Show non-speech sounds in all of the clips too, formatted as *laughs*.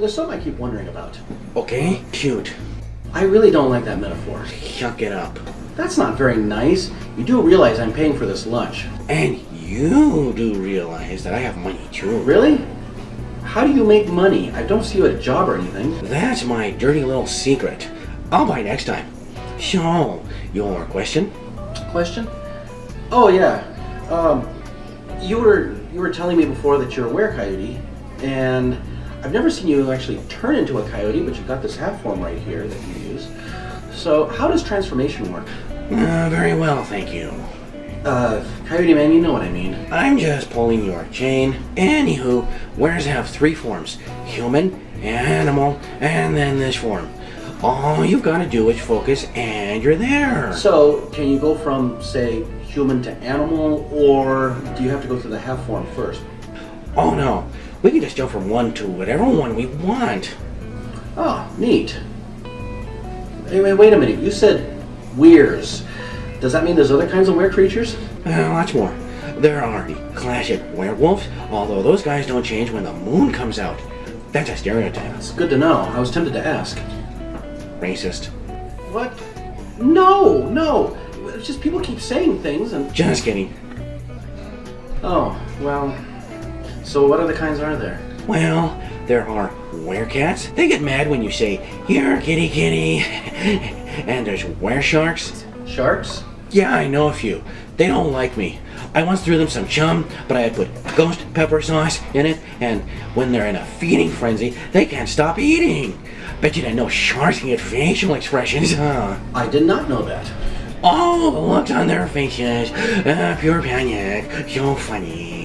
there's something I keep wondering about. Okay, shoot. I really don't like that metaphor. Shuck it up. That's not very nice. You do realize I'm paying for this lunch. And you do realize that I have money too. Really? How do you make money? I don't see you at a job or anything. That's my dirty little secret. I'll buy next time. So, your question? Question? Oh yeah. Um, you were you were telling me before that you're a were-coyote, and I've never seen you actually turn into a coyote, but you've got this half form right here that you use. So how does transformation work? Uh, very well, thank you. Uh, Coyote Man, you know what I mean. I'm just pulling your chain. Anywho, weres have three forms. Human, animal, and then this form. All you've got to do is focus and you're there. So, can you go from, say, human to animal, or do you have to go through the half form first? Oh no, we can just jump from one to whatever one we want. Oh, neat. Anyway, wait a minute. You said weres. Does that mean there's other kinds of were creatures? Uh, lots more. There are the classic werewolves, although those guys don't change when the moon comes out. That's a stereotype. It's good to know. I was tempted to ask. Racist. What? No, no. It's just people keep saying things and. Just kidding. Oh, well. So, what other kinds are there? Well, there are werecats. They get mad when you say, Here, kitty kitty. *laughs* and there's weresharks. Sharks? Sharks? Yeah, I know a few. They don't like me. I once threw them some chum, but I had put ghost pepper sauce in it, and when they're in a feeding frenzy, they can't stop eating. Bet you didn't know sharks can get facial expressions, huh? I did not know that. Oh, the looks on their faces. Uh, pure panic. So funny.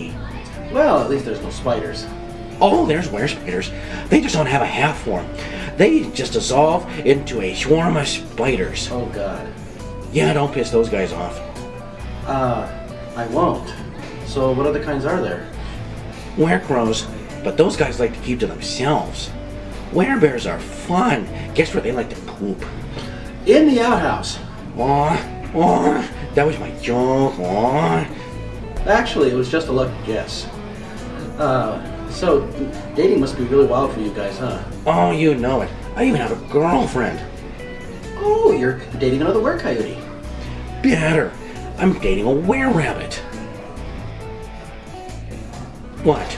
Well, at least there's no spiders. Oh, there's were spiders. They just don't have a half form. They just dissolve into a swarm of spiders. Oh, God. Yeah, don't piss those guys off. Uh, I won't. So, what other kinds are there? Werecrows, but those guys like to keep to themselves. Werebears are fun. Guess where they like to poop? In the outhouse. Aw, aw, that was my joke. Aw. Actually, it was just a lucky guess. Uh, so, dating must be really wild for you guys, huh? Oh, you know it. I even have a girlfriend. Oh, you're dating another were-coyote. Better. I'm dating a were-rabbit. What?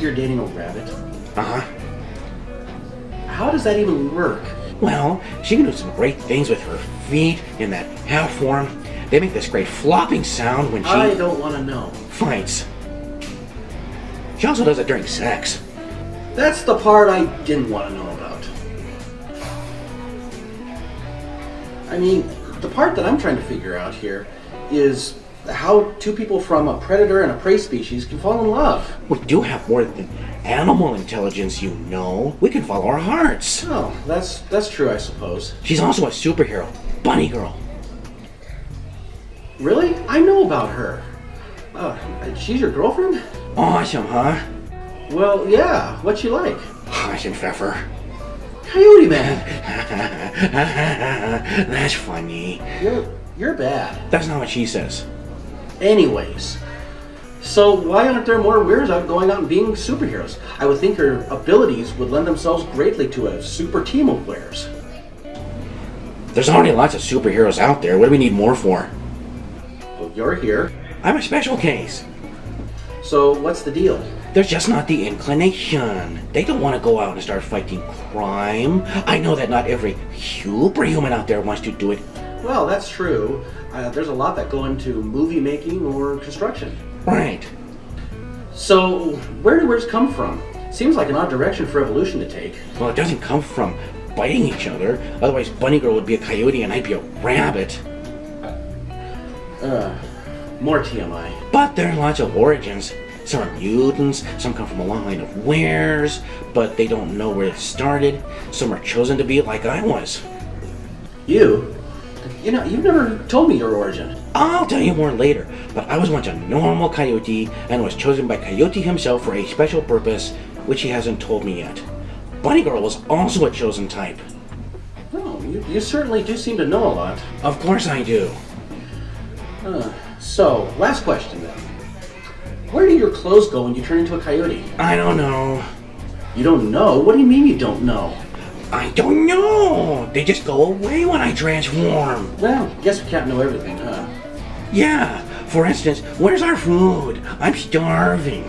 You're dating a rabbit. Uh-huh. How does that even work? Well, she can do some great things with her feet in that half form. They make this great flopping sound when she I don't want to know. fights. She also does it during sex. That's the part I didn't want to know about. I mean, the part that I'm trying to figure out here is how two people from a predator and a prey species can fall in love. We do have more than animal intelligence, you know. We can follow our hearts. Oh, that's that's true, I suppose. She's also a superhero, Bunny Girl. Really? I know about her. Uh, she's your girlfriend? Awesome, huh? Well, yeah. What's she like? Pfeffer. Coyote Man. *laughs* That's funny. You're you're bad. That's not what she says. Anyways, so why aren't there more weirdos out going out and being superheroes? I would think her abilities would lend themselves greatly to a super team of weres. There's already lots of superheroes out there. What do we need more for? Well, you're here. I'm a special case. So what's the deal? There's just not the inclination. They don't want to go out and start fighting crime. I know that not every superhuman out there wants to do it. Well, that's true. Uh, there's a lot that go into movie making or construction. Right. So where do words come from? Seems like an odd direction for evolution to take. Well, it doesn't come from biting each other. Otherwise, Bunny Girl would be a coyote and I'd be a rabbit. Uh, more TMI. But there are lots of origins. Some are mutants, some come from a long line of weres, but they don't know where it started. Some are chosen to be like I was. You? You know, you've never told me your origin. I'll tell you more later, but I was once a normal coyote and was chosen by Coyote himself for a special purpose, which he hasn't told me yet. Bunny Girl was also a chosen type. Oh, you, you certainly do seem to know a lot. Of course I do. So, last question then. Where do your clothes go when you turn into a coyote? I don't know. You don't know? What do you mean you don't know? I don't know. They just go away when I transform. Well, guess we can't know everything, huh? Yeah. For instance, where's our food? I'm starving.